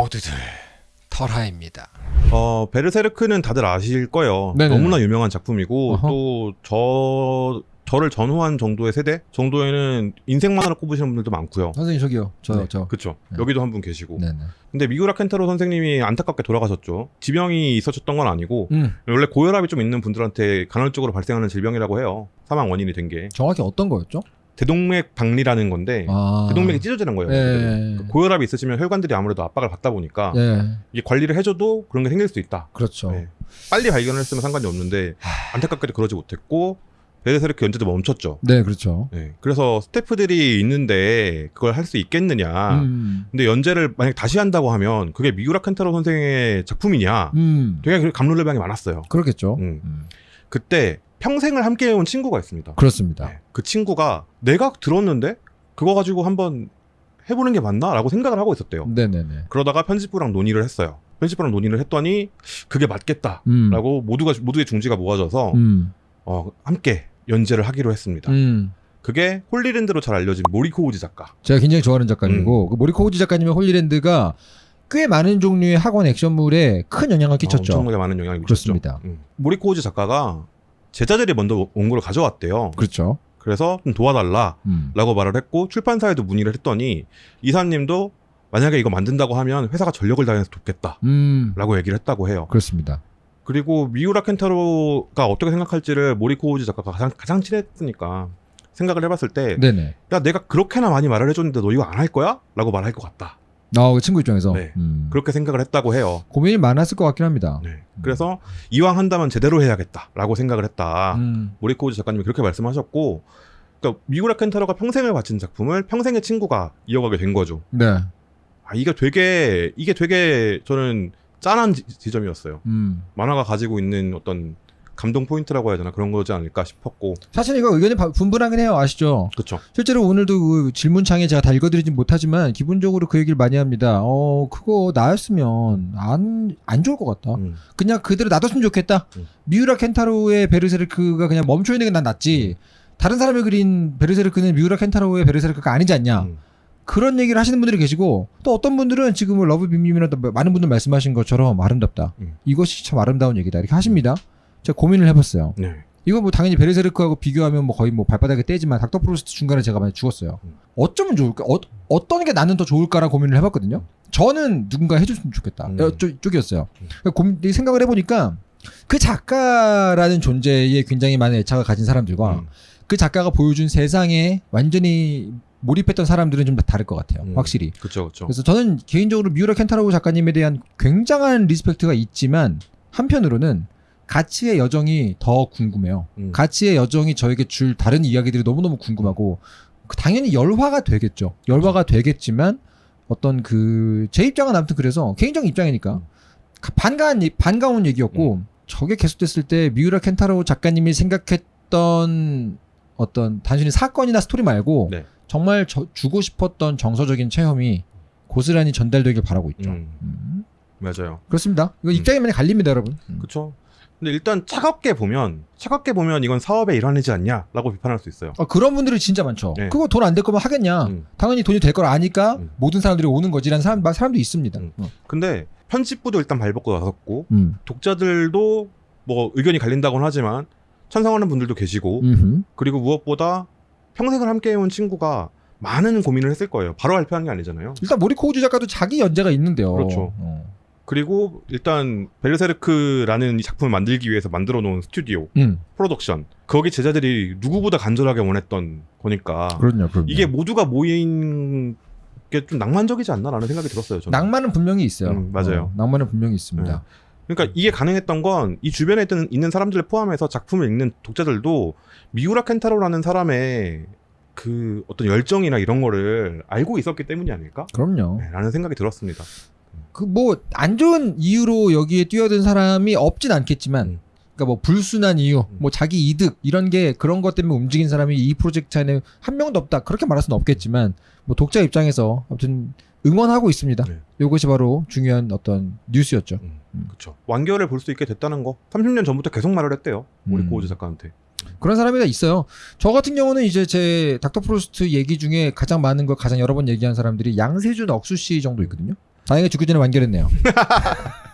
모두들 털하입니다. 어, 베르세르크는 다들 아실 거예요. 네네네. 너무나 유명한 작품이고 어허. 또 저 저를 전후한 정도의 세대 정도에는 인생 만화를 꼽으시는 분들도 많고요. 선생님 저기요. 저 네, 저. 그쵸. 네. 여기도 한 분 계시고. 네네. 근데 미구라 켄타로 선생님이 안타깝게 돌아가셨죠. 지병이 있었던 건 아니고 음. 원래 고혈압이 좀 있는 분들한테 간헐적으로 발생하는 질병이라고 해요. 사망 원인이 된 게 정확히 어떤 거였죠? 대동맥 박리라는 건데 아. 대동맥이 찢어지는 거예요. 예. 그 고혈압이 있으시면 혈관들이 아무래도 압박을 받다 보니까 예. 이게 관리를 해줘도 그런 게 생길 수 있다. 그렇죠. 네. 빨리 발견을 했으면 상관이 없는데 안타깝게도 그러지 못했고 베르세르크 연재도 멈췄죠. 네, 그렇죠. 네. 그래서 스태프들이 있는데 그걸 할 수 있겠느냐. 음. 근데 연재를 만약 다시 한다고 하면 그게 미우라 켄타로 선생의 작품이냐. 음. 되게 감론을박이 많았어요. 그렇겠죠. 음. 음. 그때 평생을 함께 해온 친구가 있습니다. 그렇습니다. 네. 그 친구가 내가 들었는데 그거 가지고 한번 해보는 게 맞나라고 생각을 하고 있었대요. 네네네. 그러다가 편집부랑 논의를 했어요. 편집부랑 논의를 했더니 그게 맞겠다라고 음. 모두가 모두의 중지가 모아져서 음. 어, 함께 연재를 하기로 했습니다. 음. 그게 홀리랜드로 잘 알려진 모리 코우지 작가. 제가 굉장히 좋아하는 작가님이고 음. 그 모리 코우지 작가님의 홀리랜드가 꽤 많은 종류의 학원 액션물에 큰 영향을 끼쳤죠. 어, 엄청나게 많은 영향을 미쳤죠. 그렇습니다. 음. 모리 코우지 작가가 제자들이 먼저 원고를 가져왔대요. 그렇죠. 그래서 좀 도와달라라고 음. 말을 했고 출판사에도 문의를 했더니 이사님도 만약에 이거 만든다고 하면 회사가 전력을 다해서 돕겠다라고 음. 얘기를 했다고 해요. 그렇습니다. 그리고 미우라 켄타로가 어떻게 생각할지를 모리코 우지 작가가 가장, 가장 친했으니까 생각을 해봤을 때 네네. 야 내가 그렇게나 많이 말을 해줬는데 너 이거 안 할 거야? 라고 말할 것 같다. 아, 그 친구 입장에서 네. 음. 그렇게 생각을 했다고 해요. 고민이 많았을 것 같긴 합니다. 네. 그래서 이왕 한다면 제대로 해야겠다라고 생각을 했다. 음. 모리코우즈 작가님이 그렇게 말씀하셨고, 그러니까 미우라 켄타로가 평생을 바친 작품을 평생의 친구가 이어가게 된 거죠. 네. 아 이게 되게 이게 되게 저는 짠한 지, 지점이었어요. 음. 만화가 가지고 있는 어떤 감동 포인트라고 해야 되나 그런 거지 않을까 싶었고, 사실 이거 의견이 바- 분분하긴 해요. 아시죠? 그렇죠. 실제로 오늘도 그 질문창에 제가 다 읽어드리진 못하지만 기본적으로 그 얘기를 많이 합니다. 어, 그거 나였으면 안, 안 좋을 것 같다. 음. 그냥 그대로 놔뒀으면 좋겠다. 음. 미우라 켄타로의 베르세르크가 그냥 멈춰 있는 게 난 낫지. 다른 사람이 그린 베르세르크는 미우라 켄타로의 베르세르크가 아니지 않냐. 음. 그런 얘기를 하시는 분들이 계시고 또 어떤 분들은 지금 뭐 러브 빔빔이나 많은 분들 말씀하신 것처럼 아름답다. 음. 이것이 참 아름다운 얘기다. 이렇게 하십니다. 제가 고민을 해봤어요. 네. 이거 뭐 당연히 베르세르크하고 비교하면 뭐 거의 뭐 발바닥의 때지만 닥터 프로스트 중간에 제가 만약 죽었어요. 음. 어쩌면 좋을까? 어, 어떤 게 나는 더 좋을까라 고민을 해봤거든요. 저는 누군가 해줬으면 좋겠다. 음. 어, 쪽, 쪽이었어요. 음. 그러니까 생각을 해보니까 그 작가라는 존재에 굉장히 많은 애착을 가진 사람들과 음. 그 작가가 보여준 세상에 완전히 몰입했던 사람들은 좀 다를 것 같아요. 음. 확실히. 그렇죠, 그렇죠. 그래서 저는 개인적으로 미우라 켄타로우 작가님에 대한 굉장한 respect가 있지만 한편으로는 가츠의 여정이 더 궁금해요. 음. 가츠의 여정이 저에게 줄 다른 이야기들이 너무너무 궁금하고 그 당연히 열화가 되겠죠. 열화가 되겠지만 어떤 그 제 입장은 아무튼 그래서 개인적인 입장이니까 음. 가- 반가운 얘- 반가운 얘기였고 저게 계속됐을 때 미우라 켄타로우 작가님이 생각했던 어떤 단순히 사건이나 스토리 말고 네. 정말 저- 주고 싶었던 정서적인 체험이 고스란히 전달되길 바라고 있죠. 음. 음. 맞아요. 그렇습니다. 이거 음. 입장이 많이 갈립니다, 여러분. 음. 그렇죠. 근데 일단 차갑게 보면 차갑게 보면 이건 사업의 일환이지 않냐라고 비판할 수 있어요. 아, 그런 분들이 진짜 많죠. 네. 그거 돈 안 될 거면 하겠냐. 음. 당연히 돈이 될 걸 아니까 음. 모든 사람들이 오는 거지라는 사람, 사람도 있습니다. 음. 어. 근데 편집부도 일단 발벗고 나섰고 음. 독자들도 뭐 의견이 갈린다고는 하지만 찬성하는 분들도 계시고 음흠. 그리고 무엇보다 평생을 함께 해온 친구가 많은 고민을 했을 거예요. 바로 발표한 게 아니잖아요. 일단 모리코우즈 작가도 자기 연재가 있는데요. 그렇죠. 어. 그리고 일단 베르세르크라는 이 작품을 만들기 위해서 만들어 놓은 스튜디오, 음. 프로덕션 거기 제자들이 누구보다 간절하게 원했던 거니까 그럼요, 그럼요. 이게 모두가 모인 게 좀 낭만적이지 않나라는 생각이 들었어요. 저는. 낭만은 분명히 있어요. 음, 맞아요. 어, 낭만은 분명히 있습니다. 그러니까 이게 가능했던 건 이 주변에 있는, 있는 사람들을 포함해서 작품을 읽는 독자들도 미우라 켄타로라는 사람의 그 어떤 열정이나 이런 거를 알고 있었기 때문이 아닐까? 그럼요. 네, 라는 생각이 들었습니다. 그 뭐 안 좋은 이유로 여기에 뛰어든 사람이 없진 않겠지만 음. 그러니까 뭐 불순한 이유, 음. 뭐 자기 이득 이런 게 그런 것 때문에 움직인 사람이 이 프로젝트 안에 한 명도 없다. 그렇게 말할 수는 없겠지만 뭐 독자 입장에서 아무튼 응원하고 있습니다. 네. 이것이 바로 중요한 어떤 뉴스였죠. 음, 음. 그렇죠. 완결을 볼 수 있게 됐다는 거. 30년 전부터 계속 말을 했대요. 우리 음. 고우즈 작가한테. 그런 사람이 다 있어요. 저 같은 경우는 이제 제 닥터 프로스트 얘기 중에 가장 많은 걸 가장 여러 번 얘기한 사람들이 양세준 억수 씨 정도 있거든요. 다행히 죽기 전에 완결했네요.